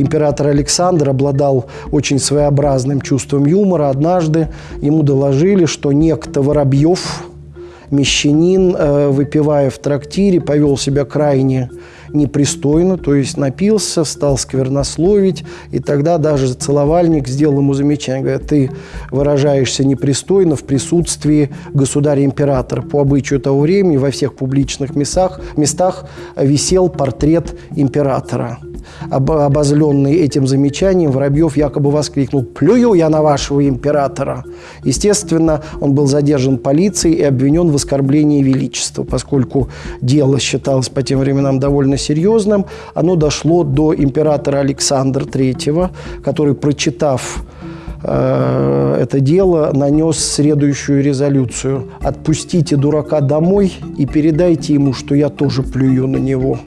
император Александр обладал очень своеобразным чувством юмора. Однажды ему доложили, что некто Воробьев, мещанин, э, выпивая в трактире, повел себя крайне непристойно, то есть напился, стал сквернословить, и тогда даже целовальник сделал ему замечание, говорит, ты выражаешься непристойно в присутствии государя-императора. По обычаю того времени во всех публичных местах, местах висел портрет императора. Об, обозленный этим замечанием, Воробьев якобы воскликнул «Плюю я на вашего императора!». Естественно, он был задержан полицией и обвинен в оскорблении величества, поскольку дело считалось по тем временам довольно серьезным. Оно дошло до императора Александра III, который, прочитав э, это дело, нанес следующую резолюцию. «Отпустите дурака домой и передайте ему, что я тоже плюю на него».